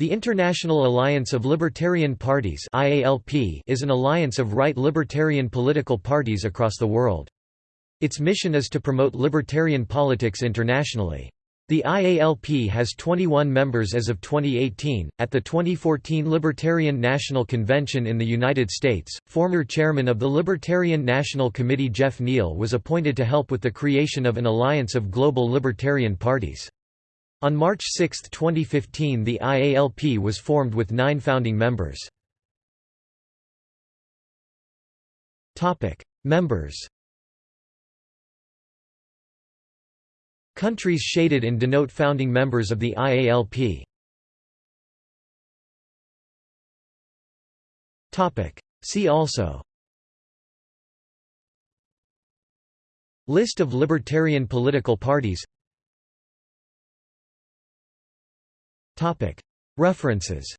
The International Alliance of Libertarian Parties is an alliance of right libertarian political parties across the world. Its mission is to promote libertarian politics internationally. The IALP has 21 members as of 2018. At the 2014 Libertarian National Convention in the United States, former chairman of the Libertarian National Committee Geoff Neale was appointed to help with the creation of an alliance of global libertarian parties. On March 6, 2015 the IALP was formed with nine founding members. Members. Countries shaded in denote founding members of the IALP See also. List of libertarian political parties References